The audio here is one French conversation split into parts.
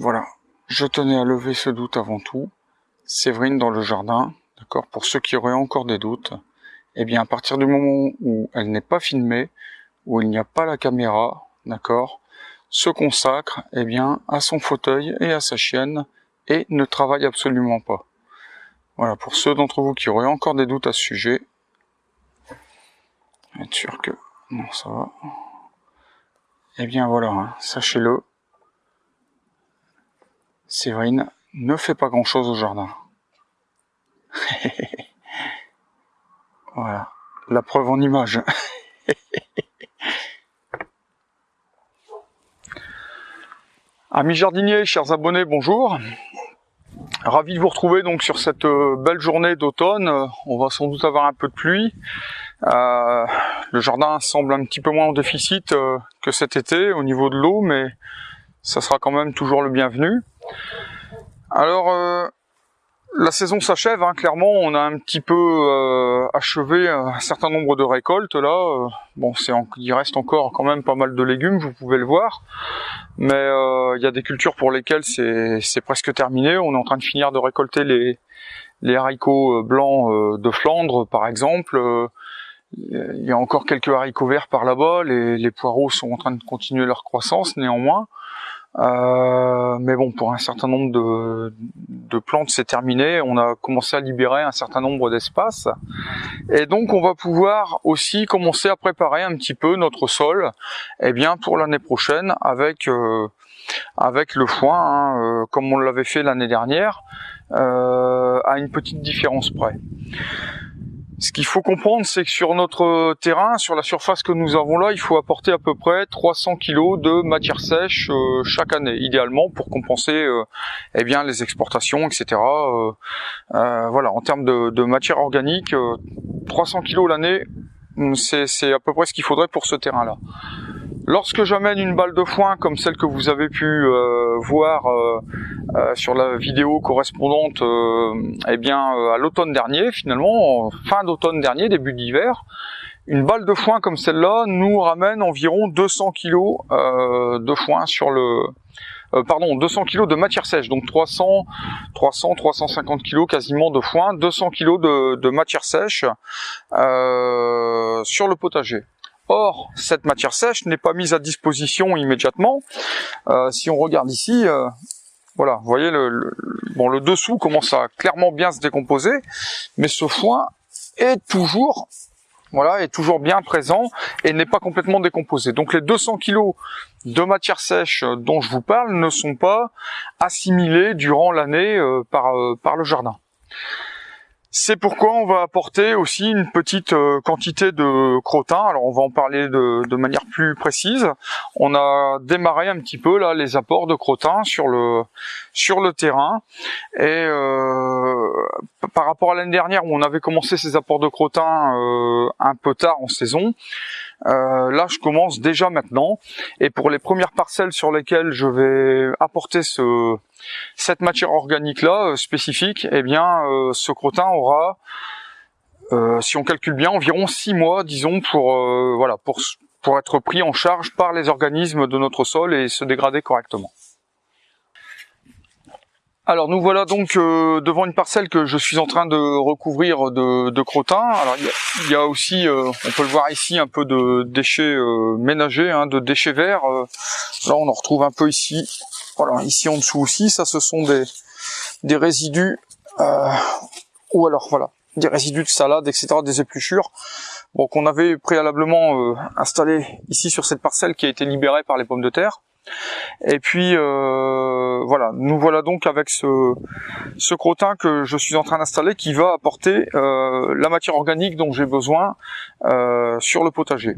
voilà, je tenais à lever ce doute avant tout. Séverine dans le jardin, d'accord, pour ceux qui auraient encore des doutes, eh bien à partir du moment où elle n'est pas filmée, où il n'y a pas la caméra, d'accord, se consacre eh bien à son fauteuil et à sa chienne et ne travaille absolument pas. Voilà, pour ceux d'entre vous qui auraient encore des doutes à ce sujet, être sûr que non ça va. Eh bien voilà, hein, sachez-le, Séverine ne fait pas grand chose au jardin. voilà, la preuve en image. Amis jardiniers, chers abonnés, bonjour. Ravi de vous retrouver donc sur cette euh, belle journée d'automne. On va sans doute avoir un peu de pluie. Euh, le jardin semble un petit peu moins en déficit euh, que cet été au niveau de l'eau, mais ça sera quand même toujours le bienvenu. Alors, la saison s'achève, hein, clairement, on a un petit peu euh, achevé un certain nombre de récoltes là. Euh, bon, c'est il reste encore quand même pas mal de légumes, vous pouvez le voir, mais euh, il y a des cultures pour lesquelles c'est presque terminé. On est en train de finir de récolter les, haricots blancs de Flandre, par exemple. Il y a encore quelques haricots verts par là-bas. Les poireaux sont en train de continuer leur croissance, néanmoins. Euh, mais bon, pour un certain nombre de, de plantes, c'est terminé. On a commencé à libérer un certain nombre d'espaces. Et donc, on va pouvoir aussi commencer à préparer un petit peu notre sol eh bien, pour l'année prochaine avec, euh, avec le foin, hein, euh, comme on l'avait fait l'année dernière, à une petite différence près. Ce qu'il faut comprendre, c'est que sur notre terrain, sur la surface que nous avons là, il faut apporter à peu près 300 kg de matière sèche euh, chaque année, idéalement pour compenser euh, eh bien les exportations, etc. Euh, voilà, en termes de, matière organique, 300 kg l'année, c'est à peu près ce qu'il faudrait pour ce terrain-là. Lorsque j'amène une balle de foin comme celle que vous avez pu euh, voir euh, euh, sur la vidéo correspondante eh bien, à l'automne dernier, finalement, fin d'automne dernier, début d'hiver, une balle de foin comme celle-là nous ramène environ 200 kg de foin sur le... pardon, 200 kg de matière sèche, donc 300, 300, 350 kg quasiment de foin, 200 kg de, de matière sèche sur le potager. Or, cette matière sèche n'est pas mise à disposition immédiatement. Euh, si on regarde ici, euh, voilà, vous voyez, le, bon, le dessous commence à clairement bien se décomposer, mais ce foin est toujours voilà, est toujours bien présent et n'est pas complètement décomposé. Donc les 200 kg de matière sèche dont je vous parle ne sont pas assimilés durant l'année euh, par, par le jardin. C'est pourquoi on va apporter aussi une petite euh, quantité de crottin. Alors on va en parler de, manière plus précise. On a démarré un petit peu là les apports de crottin sur le sur le terrain. Et euh, par rapport à l'année dernière où on avait commencé ces apports de crottin euh, un peu tard en saison, euh, là, je commence déjà maintenant. Et pour les premières parcelles sur lesquelles je vais apporter ce, cette matière organique là euh, spécifique, eh bien, euh, ce crottin aura, si on calcule bien, environ six mois, disons, pour voilà, pour pour être pris en charge par les organismes de notre sol et se dégrader correctement. Alors nous voilà donc euh, devant une parcelle que je suis en train de recouvrir de, de crottin. Alors il y, a, aussi, euh, on peut le voir ici, un peu de déchets euh, ménagers, hein, de déchets verts. là on en retrouve un peu ici. Voilà, ici en dessous aussi, ça ce sont des, des résidus, ou alors voilà, des résidus de salade, etc., des épluchures. Bon, qu'on avait préalablement installé ici sur cette parcelle qui a été libérée par les pommes de terre. Et puis euh, voilà, nous voilà donc avec ce, ce crottin que je suis en train d'installer qui va apporter euh, la matière organique dont j'ai besoin euh, sur le potager.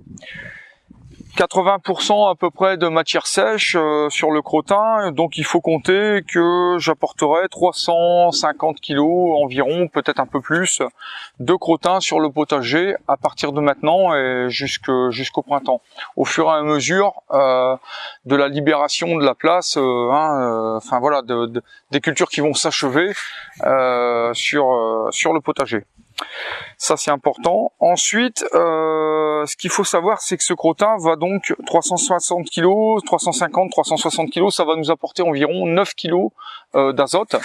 80% à peu près de matière sèche euh, sur le crottin, donc il faut compter que j'apporterai 350 kg environ, peut-être un peu plus, de crottin sur le potager à partir de maintenant et jusqu'au printemps. Au fur et à mesure euh, de la libération de la place, euh, hein, enfin voilà, des cultures qui vont s'achever sur, sur le potager. Ça c'est important. Ensuite, ce qu'il faut savoir, c'est que ce crottin va donc 360 kg, 350, 360 kg, ça va nous apporter environ 9 kg d'azote,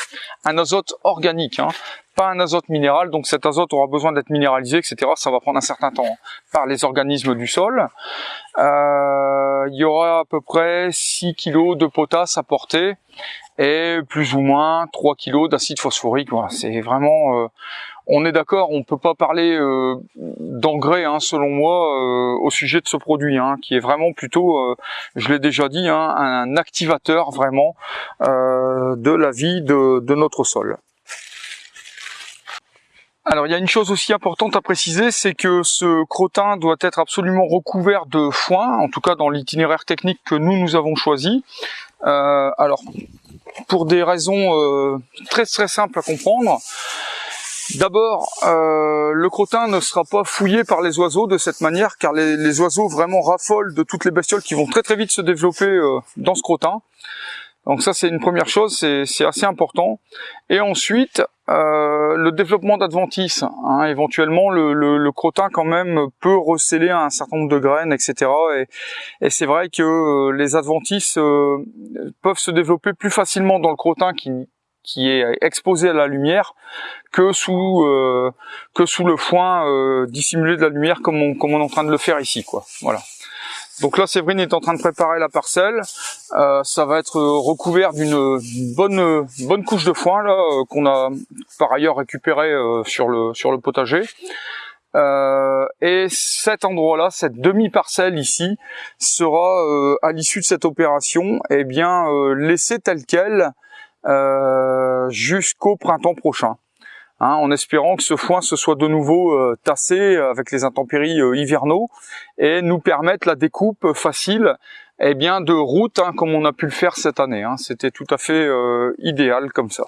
un azote organique, hein, pas un azote minéral, donc cet azote aura besoin d'être minéralisé, etc. Ça va prendre un certain temps par les organismes du sol. Euh, il y aura à peu près 6 kg de potasse apporté et plus ou moins 3 kg d'acide phosphorique. C'est vraiment... Euh, on est d'accord, on peut pas parler euh, d'engrais, hein, selon moi, au sujet de ce produit, hein, qui est vraiment plutôt, je l'ai déjà dit, hein, un activateur vraiment de la vie de, notre sol. Alors il y a une chose aussi importante à préciser, c'est que ce crottin doit être absolument recouvert de foin, en tout cas dans l'itinéraire technique que nous nous avons choisi. Euh, alors pour des raisons euh, très très simples à comprendre. D'abord, euh, le crottin ne sera pas fouillé par les oiseaux de cette manière, car les, oiseaux vraiment raffolent de toutes les bestioles qui vont très très vite se développer dans ce crottin. Donc ça c'est une première chose, c'est assez important. Et ensuite, euh, le développement d'adventices. Hein, éventuellement, le, le, crottin quand même peut recéler un certain nombre de graines, etc. Et, c'est vrai que euh, les adventices euh, peuvent se développer plus facilement dans le crottin qui, qui est exposé à la lumière que sous que sous le foin dissimulé de la lumière comme on, comme on est en train de le faire ici quoi voilà donc là, Séverine est en train de préparer la parcelle. Euh, ça va être recouvert d'une bonne bonne couche de foin là euh, qu'on a par ailleurs récupéré euh, sur le sur le potager. et cet endroit-là, cette demi-parcelle ici, sera à l'issue de cette opération, eh bien laissée telle quelle jusqu'au printemps prochain. Hein, en espérant que ce foin se soit de nouveau euh, tassé avec les intempéries euh, hivernaux et nous permettre la découpe facile eh bien de route hein, comme on a pu le faire cette année. Hein. C'était tout à fait euh, idéal comme ça.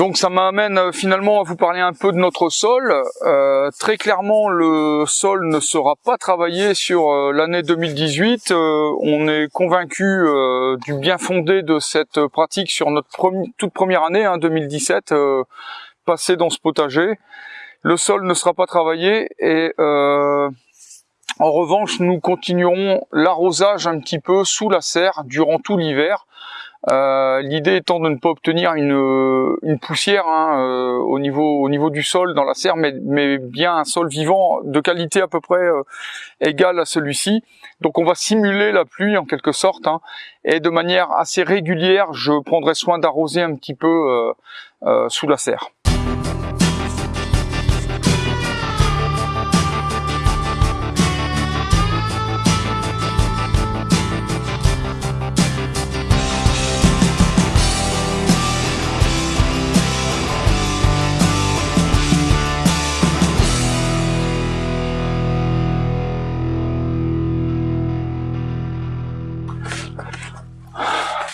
Donc ça m'amène euh, finalement à vous parler un peu de notre sol. Euh, très clairement, le sol ne sera pas travaillé sur euh, l'année 2018. on est convaincu du bien fondé de cette pratique sur notre toute première année, hein, 2017, passée dans ce potager. Le sol ne sera pas travaillé et en revanche, nous continuerons l'arrosage un petit peu sous la serre durant tout l'hiver euh, l'idée étant de ne pas obtenir une, une poussière hein, euh, au niveau au niveau du sol dans la serre, mais, bien un sol vivant de qualité à peu près euh, égale à celui-ci. Donc on va simuler la pluie en quelque sorte, hein, et de manière assez régulière, je prendrai soin d'arroser un petit peu sous la serre.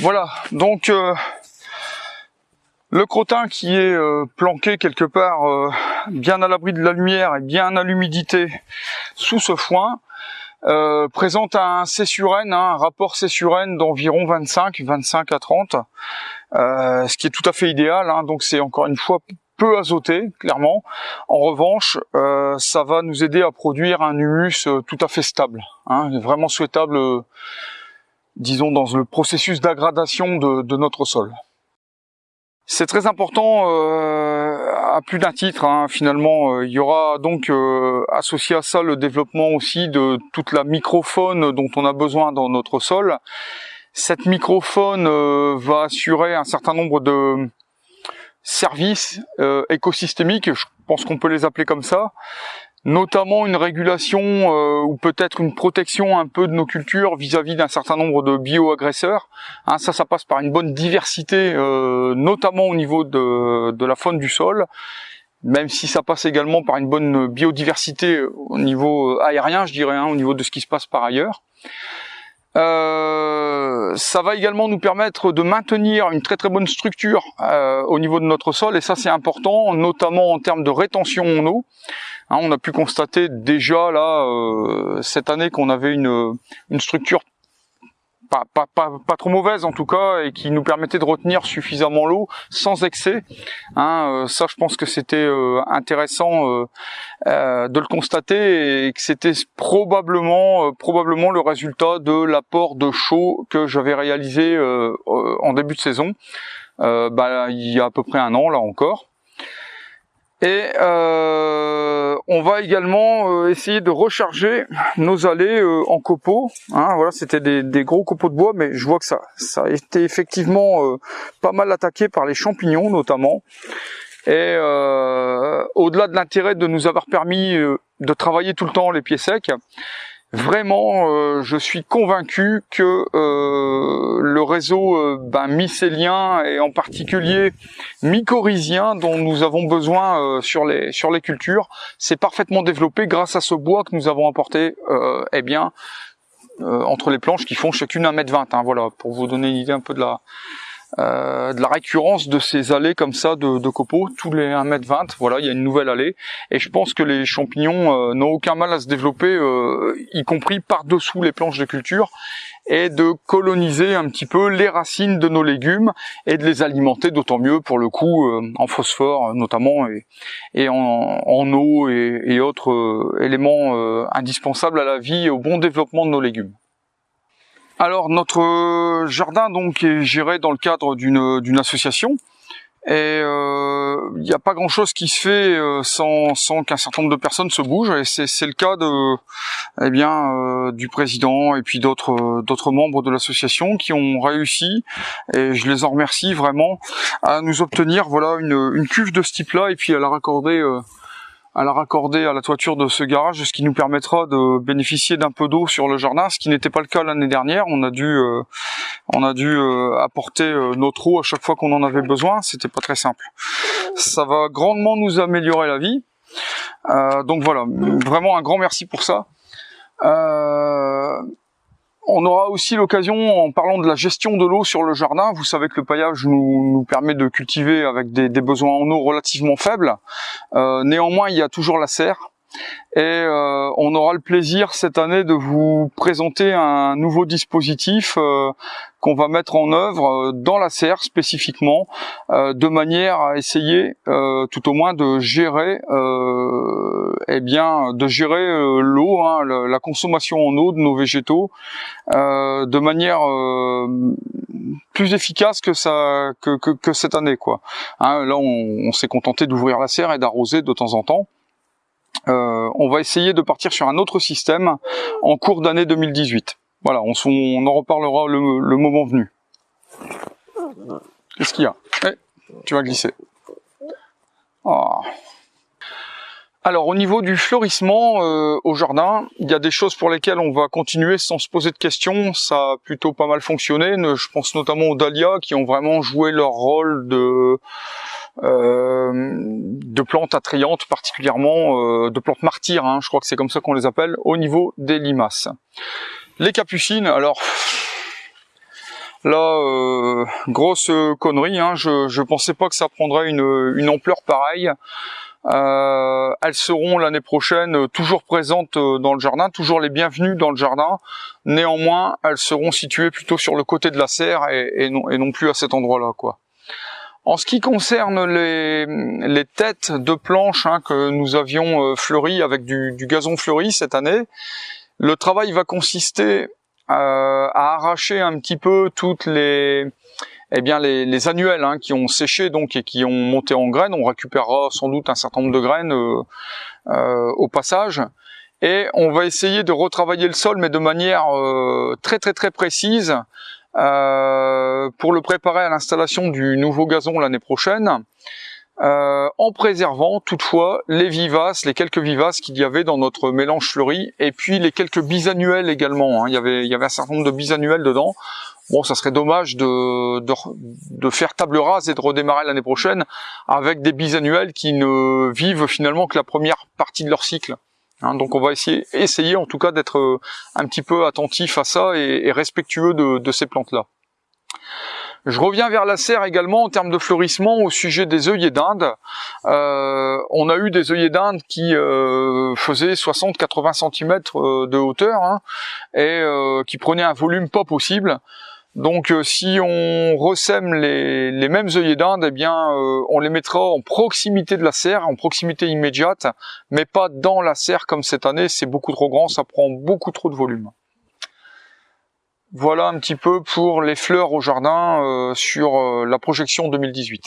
Voilà, donc euh, le crottin qui est euh, planqué quelque part euh, bien à l'abri de la lumière et bien à l'humidité sous ce foin présente un C hein, un rapport C d'environ 25, 25 à 30, ce qui est tout à fait idéal, hein, donc c'est encore une fois peu azoté, clairement. En revanche, ça va nous aider à produire un humus tout à fait stable, hein, vraiment souhaitable disons, dans le processus d'aggradation de, notre sol. C'est très important euh, à plus d'un titre. Hein, finalement, euh, il y aura donc euh, associé à ça le développement aussi de toute la microfaune dont on a besoin dans notre sol. Cette microfaune va assurer un certain nombre de services écosystémiques, je pense qu'on peut les appeler comme ça, notamment une régulation euh, ou peut-être une protection un peu de nos cultures vis-à-vis d'un certain nombre de bioagresseurs. Hein, ça, ça passe par une bonne diversité, euh, notamment au niveau de, de, la faune du sol, même si ça passe également par une bonne biodiversité au niveau aérien, je dirais, hein, au niveau de ce qui se passe par ailleurs. Euh, ça va également nous permettre de maintenir une très très bonne structure euh, au niveau de notre sol et ça c'est important notamment en termes de rétention en eau. Hein, on a pu constater déjà là euh, cette année qu'on avait une, une structure pas, pas, pas, pas, trop mauvaise en tout cas et qui nous permettait de retenir suffisamment l'eau sans excès. Hein, euh, ça, je pense que c'était euh, intéressant euh, de le constater et que c'était probablement probablement le résultat de l'apport de chaud que j'avais réalisé en début de saison. Bah, il y a à peu près un an là encore. Et euh, on va également euh, essayer de recharger nos allées euh, en copeaux. Hein, voilà, c'était des, gros copeaux de bois, mais je vois que ça, ça a été effectivement pas mal attaqué par les champignons notamment. Et au-delà de l'intérêt de nous avoir permis de travailler tout le temps les pieds secs, Vraiment, euh, je suis convaincu que euh, le réseau euh, ben, mycélien et en particulier mycorhizien dont nous avons besoin sur les sur les cultures, s'est parfaitement développé grâce à ce bois que nous avons apporté, eh bien, entre les planches qui font chacune 1m20. Hein, voilà, pour vous donner une idée un peu de la euh, de la récurrence de ces allées comme ça de, de copeaux tous les 1m20 voilà il y a une nouvelle allée et je pense que les champignons euh, n'ont aucun mal à se développer euh, y compris par dessous les planches de culture et de coloniser un petit peu les racines de nos légumes et de les alimenter d'autant mieux pour le coup en phosphore notamment et, en, eau et autres éléments indispensables à la vie et au bon développement de nos légumes. Alors notre jardin donc est géré dans le cadre d'une association. Et euh, il n'y a pas grand chose qui se fait euh, sans, sans qu'un certain nombre de personnes se bougent. Et c'est le cas de eh bien euh, du président et puis d'autres d'autres membres de l'association qui ont réussi et je les en remercie vraiment à nous obtenir voilà une, une cuve de ce type là et puis à la raccorder à la raccorder à la toiture de ce garage, ce qui nous permettra de bénéficier d'un peu d'eau sur le jardin, ce qui n'était pas le cas l'année dernière. On a dû, euh, on a dû euh, apporter euh, notre eau à chaque fois qu'on en avait besoin. C'était pas très simple. Ça va grandement nous améliorer la vie. donc voilà, vraiment un grand merci pour ça. On aura aussi l'occasion, en parlant de la gestion de l'eau sur le jardin, vous savez que le paillage nous, permet de cultiver avec des, besoins en eau relativement faibles. Euh, néanmoins, il y a toujours la serre. Et euh, on aura le plaisir cette année de vous présenter un nouveau dispositif euh, qu'on va mettre en œuvre euh, dans la serre spécifiquement, de manière à essayer tout au moins de gérer, eh bien, de gérer l'eau, hein, la, consommation en eau de nos végétaux, de manière plus efficace que ça que, que, cette année quoi. Hein, là on s'est contenté d'ouvrir la serre et d'arroser de temps en temps. Euh, on va essayer de partir sur un autre système en cours d'année 2018. Voilà, on, en reparlera le, moment venu. Qu'est-ce qu'il y a? Eh, Tu vas glisser. Ah. Alors au niveau du fleurissement euh, au jardin, il y a des choses pour lesquelles on va continuer sans se poser de questions. Ça a plutôt pas mal fonctionné. Je pense notamment aux dahlias qui ont vraiment joué leur rôle de de plantes attrayantes, particulièrement euh, de plantes martyrs, hein, je crois que c'est comme ça qu'on les appelle, au niveau des limaces. Les capucines, alors là, euh, grosse connerie, hein, je, je pensais pas que ça prendrait une, une ampleur pareille. Euh, elles seront l'année prochaine toujours présentes dans le jardin, toujours les bienvenues dans le jardin. Néanmoins, elles seront situées plutôt sur le côté de la serre et, et non, et non plus à cet endroit-là, quoi. En ce qui concerne les, les têtes de planches hein, que nous avions euh, fleuries avec du, du, gazon fleuri cette année, le travail va consister euh, à arracher un petit peu toutes les, eh bien les, les annuelles hein, qui ont séché donc et qui ont monté en graines. On récupérera sans doute un certain nombre de graines euh, euh au passage. Et on va essayer de retravailler le sol, mais de manière euh, très très très précise, euh, pour le préparer à l'installation du nouveau gazon l'année prochaine, euh, en préservant toutefois les vivaces, les quelques vivaces qu'il y avait dans notre mélange fleuri, et puis les quelques bisannuels également. Hein. Il, y avait, un certain nombre de bisannuels dedans. Bon, ça serait dommage de, de, de faire table rase et de redémarrer l'année prochaine avec des bisannuels qui ne vivent finalement que la première partie de leur cycle. Hein, donc on va essayer, essayer en tout cas d'être euh, un petit peu attentif à ça et, respectueux de, ces plantes-là. Je reviens vers la serre également en termes de fleurissement au sujet des œillets d'Inde. Euh, on a eu des œillets d'Inde qui euh, faisaient 60-80 cm de hauteur hein, et qui prenaient un volume pas possible. Donc si on ressème les, les mêmes œillets d'Inde, eh bien on les mettra en proximité de la serre, en proximité immédiate, mais pas dans la serre comme cette année, c'est beaucoup trop grand, ça prend beaucoup trop de volume. Voilà un petit peu pour les fleurs au jardin euh, sur euh, la projection 2018.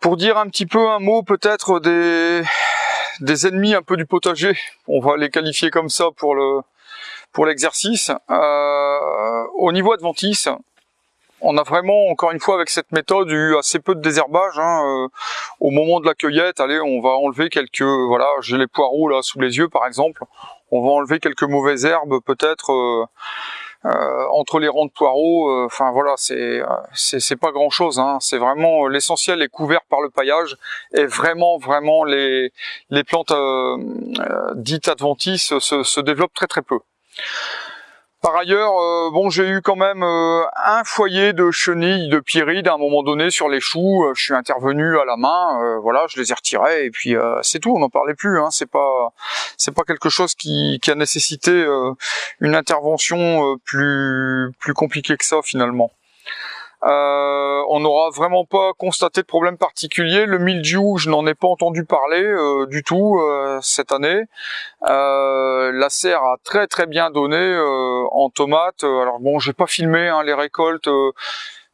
Pour dire un petit peu un mot peut-être des, des ennemis un peu du potager, on va les qualifier comme ça pour le pour l'exercice. Euh, au niveau adventice, on a vraiment, encore une fois, avec cette méthode, eu assez peu de désherbage. Hein, euh, au moment de la cueillette, allez, on va enlever quelques, voilà, j'ai les poireaux là sous les yeux, par exemple. On va enlever quelques mauvaises herbes, peut-être euh, euh, entre les rangs de poireaux. Enfin voilà, c'est c'est pas grand chose. Hein, c'est vraiment l'essentiel est couvert par le paillage et vraiment, vraiment les les plantes dites adventices se, se développent très très peu. Par ailleurs, euh, bon, j'ai eu quand même euh, un foyer de chenilles de pyride à un moment donné sur les choux. Euh, je suis intervenu à la main, voilà, je les ai retirés et puis c'est tout. On n'en parlait plus. Hein, c'est pas, c'est pas quelque chose qui, qui a nécessité une intervention plus plus compliquée que ça finalement. Euh, on n'aura vraiment pas constaté de problème particulier. Le mildiou, je n'en ai pas entendu parler euh, du tout euh, cette année. la serre a très très bien donné en tomates. Alors bon, j'ai pas filmé hein, les récoltes.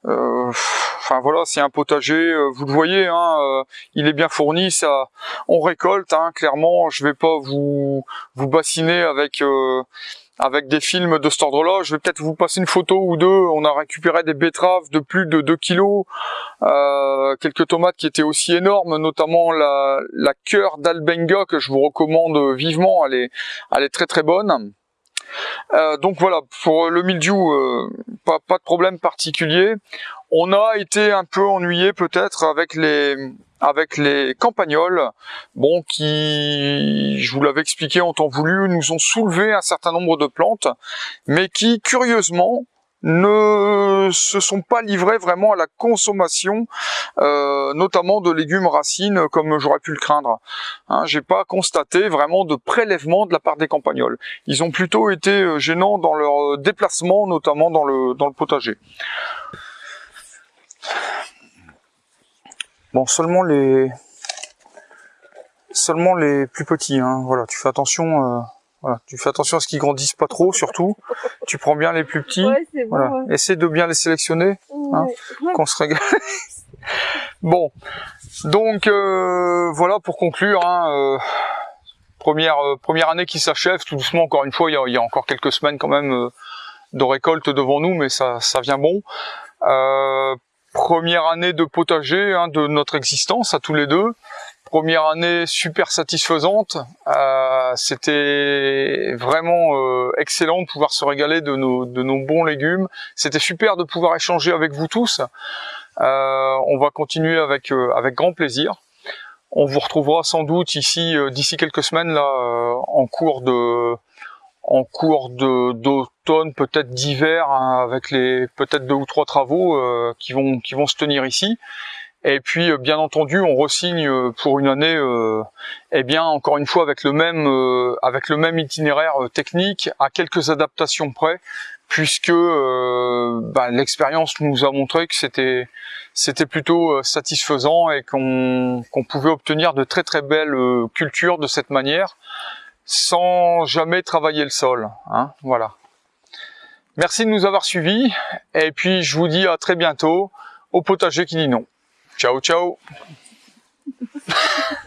Enfin voilà, c'est un potager, vous le voyez, hein, il est bien fourni, ça, on récolte. Hein, clairement, je vais pas vous vous bassiner avec avec des films de cet ordre-là. Je vais peut-être vous passer une photo ou deux. On a récupéré des betteraves de plus de 2 kilos, euh, quelques tomates qui étaient aussi énormes, notamment la, la cœur d'Albenga que je vous recommande vivement. Elle est, elle est très très bonne. Euh, donc voilà, pour le mildiou, euh, pas, pas de problème particulier. On a été un peu ennuyé peut-être avec les avec les campagnols, bon, qui, je vous l'avais expliqué en temps voulu, nous ont soulevé un certain nombre de plantes, mais qui, curieusement, ne se sont pas livrés vraiment à la consommation, euh, notamment de légumes racines, comme j'aurais pu le craindre. Hein, J'ai pas constaté vraiment de prélèvement de la part des campagnols. Ils ont plutôt été euh, gênants dans leur déplacement, notamment dans le, dans le potager. Bon, seulement les seulement les plus petits. Hein. Voilà, tu fais attention. Euh, voilà, tu fais attention à ce qu'ils grandissent pas trop, surtout. tu prends bien les plus petits. voilà, essaie de bien les sélectionner. Hein, Qu'on se régale. bon, donc euh, voilà pour conclure. Hein, euh, première première année qui s'achève tout doucement. Encore une fois, il y a, il y a encore quelques semaines quand même de récolte devant nous, mais ça ça vient bon. Euh, première année de potager hein, de notre existence à tous les deux. Première année super satisfaisante. Euh, C'était vraiment euh, excellent de pouvoir se régaler de nos, de nos bons légumes. C'était super de pouvoir échanger avec vous tous. Euh, on va continuer avec, euh, avec grand plaisir. On vous retrouvera sans doute ici d'ici quelques semaines là en cours de en cours d'automne, peut-être d'hiver, hein, avec les peut-être deux ou trois travaux euh, qui vont qui vont se tenir ici. Et puis, euh, bien entendu, on resigne euh, pour une année, eh bien, encore une fois, avec le même avec le même itinéraire technique, à quelques adaptations près, puisque bah, l'expérience nous a montré que c'était c'était plutôt satisfaisant et qu'on qu'on pouvait obtenir de très très belles cultures de cette manière sans jamais travailler le sol. Hein, voilà. Merci de nous avoir suivis et puis je vous dis à très bientôt au potager qui dit non. Ciao ciao